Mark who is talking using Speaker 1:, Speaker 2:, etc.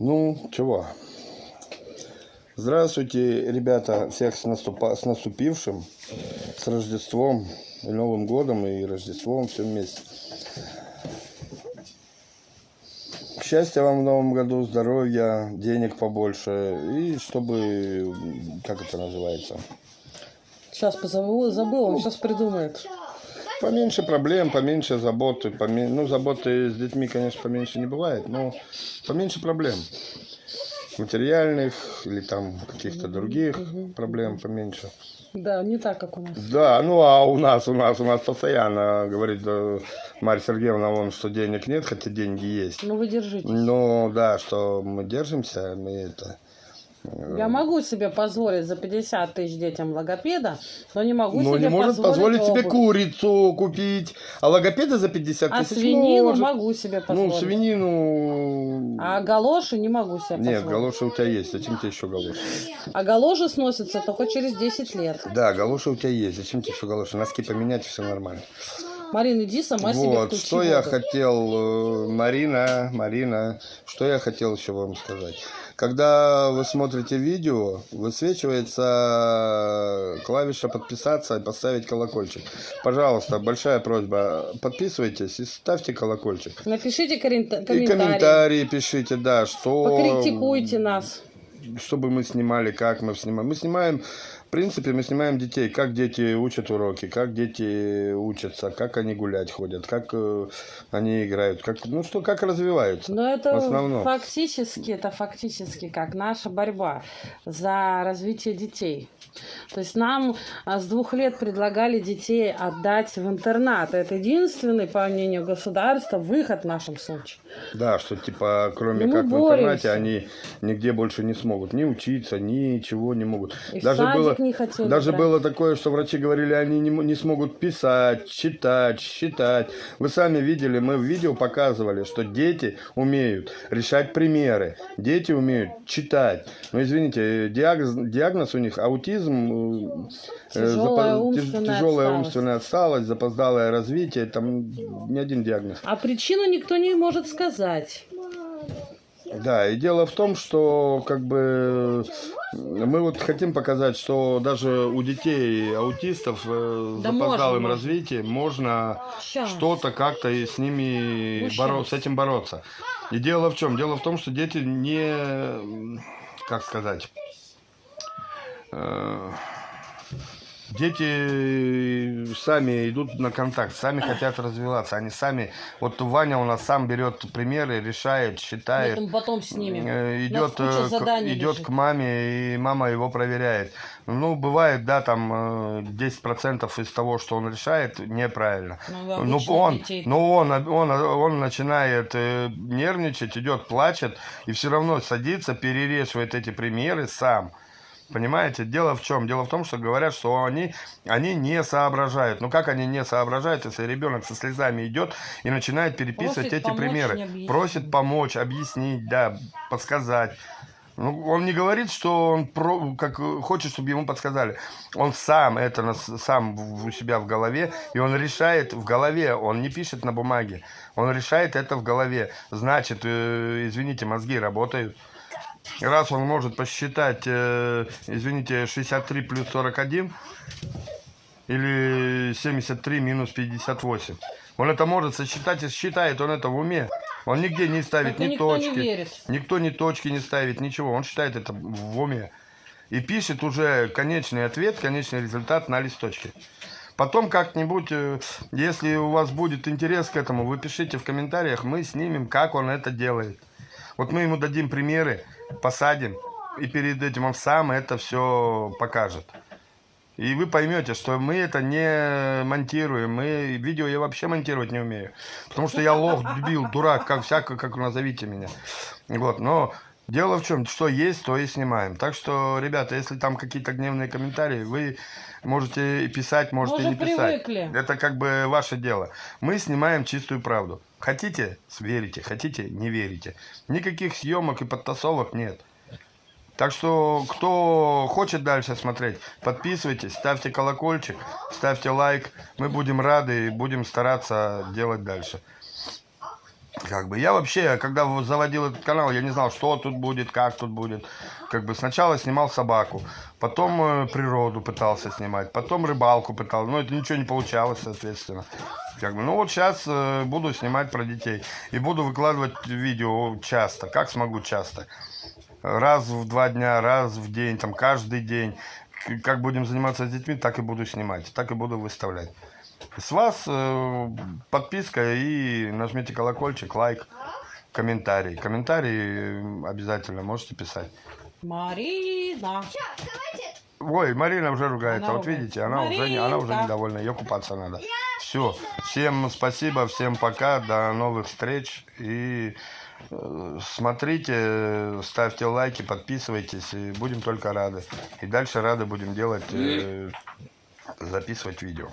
Speaker 1: Ну, чего? Здравствуйте, ребята, всех с, наступа... с наступившим, с Рождеством, Новым годом, и Рождеством, все вместе. Счастья вам в Новом году, здоровья, денег побольше, и чтобы, как это называется,
Speaker 2: Сейчас позову, забыл, он сейчас придумает.
Speaker 1: Поменьше проблем, поменьше заботы, поме- ну, заботы с детьми, конечно, поменьше не бывает, но поменьше проблем. Материальных или там каких-то других проблем поменьше.
Speaker 2: Да, не так, как у нас.
Speaker 1: Да, ну а у нас, у нас, у нас постоянно говорит э, Марья Сергеевна, вон, что денег нет, хотя деньги есть.
Speaker 2: Ну вы держитесь.
Speaker 1: Ну да, что мы держимся, мы это... э,
Speaker 2: Я могу себе позволить за 50 тысяч детям логопеда, но не могу
Speaker 1: Ну,
Speaker 2: себе
Speaker 1: не может позволить себе
Speaker 2: обувь.
Speaker 1: курицу купить, а логопеда за 50
Speaker 2: А
Speaker 1: тысяч
Speaker 2: свинину
Speaker 1: может.
Speaker 2: могу себе позволить.
Speaker 1: Ну, свинину...
Speaker 2: А галоши не могу себе
Speaker 1: Нет,
Speaker 2: позволить.
Speaker 1: галоши у тебя есть, зачем тебе еще галоши?
Speaker 2: А галоши сносятся только через 10 лет.
Speaker 1: Да, галоши у тебя есть, зачем тебе еще галоши? Носки поменять, все нормально.
Speaker 2: Марина, иди сама себе
Speaker 1: Вот,
Speaker 2: включи
Speaker 1: что я
Speaker 2: воду.
Speaker 1: хотел, э, Марина, Марина, что я хотел еще вам сказать. Когда вы смотрите видео, высвечивается клавиша подписаться и поставить колокольчик. Пожалуйста, большая просьба, подписывайтесь и ставьте колокольчик.
Speaker 2: Напишите коррен-
Speaker 1: И комментарии пишите, да, что...
Speaker 2: Покритикуйте нас.
Speaker 1: Чтобы мы снимали, как мы снимаем. Мы снимаем, принципе, мы снимаем детей, как дети учат уроки, как дети учатся, как они гулять ходят, как э, они играют, как, ну что, как развиваются.
Speaker 2: Но это
Speaker 1: в основном.
Speaker 2: фактически, это фактически как наша борьба за развитие детей. То есть нам а, с двух лет предлагали детей отдать в интернат. Это единственный, по мнению государства, выход в нашем случае.
Speaker 1: Да, что типа, кроме
Speaker 2: Ну,
Speaker 1: как в
Speaker 2: боремся.
Speaker 1: интернате, они нигде больше не смогут ни учиться, ничего не могут.
Speaker 2: И в
Speaker 1: даже было,
Speaker 2: не хотели
Speaker 1: даже
Speaker 2: брать.
Speaker 1: было такое, что врачи говорили, они не, не смогут писать, читать, считать. Вы сами видели, мы в видео показывали, что дети умеют решать примеры, дети умеют читать. Но извините, диагноз, диагноз у них аутизм, э, э,
Speaker 2: Тяжелая
Speaker 1: запо-
Speaker 2: умственная
Speaker 1: тяжелая
Speaker 2: отсталость.
Speaker 1: умственная отсталость, запоздалое развитие, там не один диагноз.
Speaker 2: А причину никто не может сказать.
Speaker 1: Да, и дело в том, что как бы мы вот хотим показать, что даже у детей аутистов э, с
Speaker 2: Да
Speaker 1: запоздалым
Speaker 2: можно,
Speaker 1: развитием можно что-то как-то и с ними боро- с этим бороться. И дело в чем? Дело в том, что дети не, как сказать, э, Дети сами идут на контакт, сами хотят развиваться, они сами, вот Ваня у нас сам берет примеры, решает, считает,
Speaker 2: Потом, потом снимем.
Speaker 1: Э,
Speaker 2: У нас
Speaker 1: идет, э, к, идет
Speaker 2: лежит.
Speaker 1: к маме, и мама его проверяет. Ну, бывает, да, там э, 10% из того, что он решает, неправильно.
Speaker 2: Ну,
Speaker 1: Ну, он,
Speaker 2: детей-
Speaker 1: ну, он, он, он начинает э, нервничать, идет, плачет, и все равно садится, перерешивает эти примеры сам. Понимаете, дело в чем? Дело в том, что говорят, что они, они не соображают. Ну как они не соображают, если ребенок со слезами идет и начинает переписывать
Speaker 2: Просит
Speaker 1: эти примеры? Просит помочь, объяснить, да, подсказать. Ну, он не говорит, что он про, как хочет, чтобы ему подсказали. Он сам это нас- сам у себя в голове, и он решает в голове, он не пишет на бумаге, он решает это в голове. Значит, э, извините, мозги работают. Раз он может посчитать, э, извините, 63 плюс 41 или 73 минус 58. Он это может сосчитать и считает он это в уме. Он нигде не ставит
Speaker 2: Только
Speaker 1: ни
Speaker 2: никто не
Speaker 1: точки.
Speaker 2: верит.
Speaker 1: Никто ни точки не ставит, ничего. Он считает это в уме. И пишет уже конечный ответ, конечный результат на листочке. Потом как-нибудь, э, если у вас будет интерес к этому, вы пишите в комментариях, мы снимем, как он это делает. Вот мы ему дадим примеры, посадим, и перед этим он сам это все покажет. И вы поймете, что мы это не монтируем. Мы видео я вообще монтировать не умею. Потому что я лох, дебил, дурак, как всяко, как назовите меня. Вот, но дело в чем, что есть, то и снимаем. Так что, ребята, если там какие-то гневные комментарии, вы можете писать, можете
Speaker 2: Мы
Speaker 1: не
Speaker 2: уже
Speaker 1: писать.
Speaker 2: привыкли.
Speaker 1: Это как бы ваше дело. Мы снимаем чистую правду. Хотите, верите, хотите, не верите. Никаких съемок и подтасовок нет. Так что, кто хочет дальше смотреть, подписывайтесь, ставьте колокольчик, ставьте лайк. Мы будем рады и будем стараться делать дальше. Как бы я вообще, когда заводил этот канал, я не знал, что тут будет, как тут будет. Как бы сначала снимал собаку, потом э, природу пытался снимать, потом рыбалку пытался. Но это ничего не получалось, соответственно. Как бы, ну вот сейчас э, буду снимать про детей. И буду выкладывать видео часто, как смогу часто. Раз в два дня, раз в день, там каждый день. Как будем заниматься с детьми, так и буду снимать, так и буду выставлять. С вас э, подписка и нажмите колокольчик, лайк, комментарий. Комментарии э, обязательно можете писать.
Speaker 2: Марина.
Speaker 1: Ой, Марина уже ругается.
Speaker 2: Она
Speaker 1: вот
Speaker 2: ругается.
Speaker 1: видите, она уже, не, она уже недовольна. Ее купаться надо. Все. Всем спасибо, всем пока. До новых встреч. И э, смотрите, ставьте лайки, подписывайтесь. И будем только рады. И дальше рады будем делать, э, записывать видео.